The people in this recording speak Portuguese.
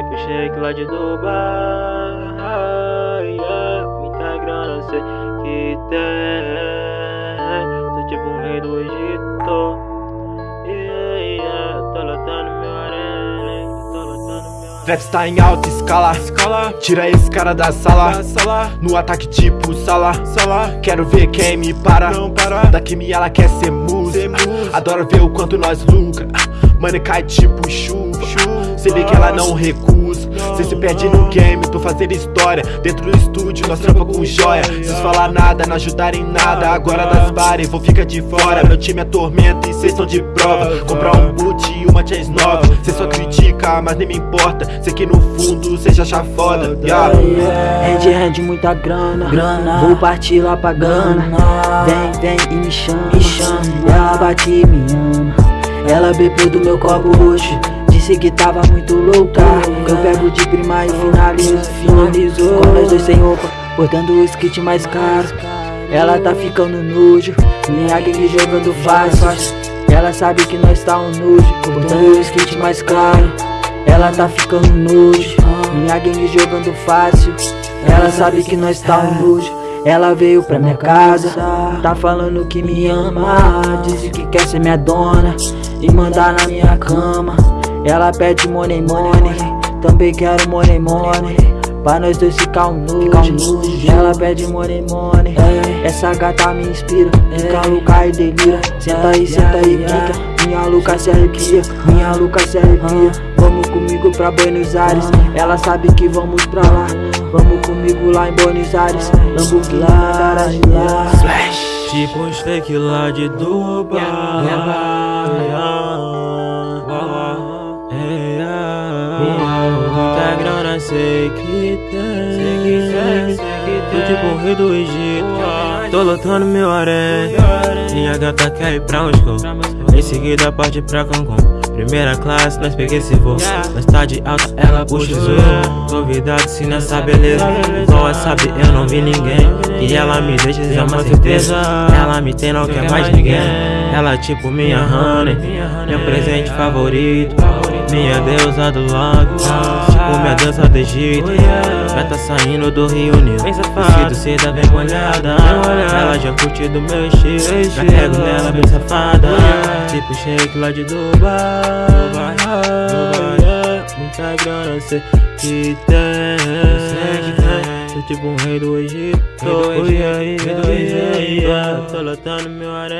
Shake lá de Dubai. Muita grana sei que tem. Sou tipo um rei do Egito. Yeah, yeah. Tô lotando meu arém Trap está em alta escala, escala. Tira esse cara da sala. da sala. No ataque tipo sala, sala. Quero ver quem me para, Não para. Daqui me ela quer ser musa. Adoro ver o quanto nós lucra. Mano cai tipo chuva Cê vê que ela não recusa Cê se perde no game, tô fazendo história. Dentro do estúdio, nós trampa com joia. Cês falar nada, não ajudar em nada. Agora das bares, vou ficar de fora. Meu time é tormento e cês estão de prova. Comprar um boot e uma chance nova. Cê só critica, mas nem me importa. Sei que no fundo cê já acha foda. Yeah. Hand hand muita grana, grana. Vou partir lá pra Gana. Vem, vem e me chama, me chama. Ela bate e me ama. Ela bebeu do meu copo hoje Disse que tava muito louca. Eu pego de prima e finalizo, finalizo. Com nós dois sem roupa, portando o skit mais caro. Ela tá ficando nojo Minha gangue jogando fácil Ela sabe que nós tá um nojo Portando o skit mais caro. Ela tá ficando nojo Minha gangue jogando fácil. Ela sabe que nós tá um nojo ela veio pra minha casa, tá falando que me ama. Disse que quer ser minha dona e mandar na minha cama ela pede money money, também quero money money. Pra nós dois ficar um nojo Ela pede money money. Essa gata me inspira. Fica louca e delira. Senta aí, senta aí, quica Minha louca se arrepia. Minha louca se arrepia. Vamos comigo pra Buenos Aires. Ela sabe que vamos pra lá. Vamos comigo lá em Buenos Aires. Lamborghini, garagem lá. Tipo um steak lá de Dubai grana sei que tem Tô tipo um rei do Egito. Tô lotando meu harém. Minha gata quer ir pra Moscou. Em seguida parte pra Cancún Primeira classe, nós peguei esse voo Nós tá de alta, ela puxa o zoom Convidado se nessa beleza. Igual ela sabe, eu não vi ninguém. Que ela me deixa, é uma certeza. Ela me tem, não quer mais ninguém. Ela tipo minha honey. Meu presente favorito. Minha deusa do lago. Tipo minha dança do Egito. Vai tá saindo do Rio Nilo Vestido seda bem molhada. Ela já curte do meu estilo. Já pego nela bem safada Tipo shake lá de Dubai. Muita grana cê que tem. Sou tipo um rei do Egito. Lotando meu arém Tô lotando meu arém Splash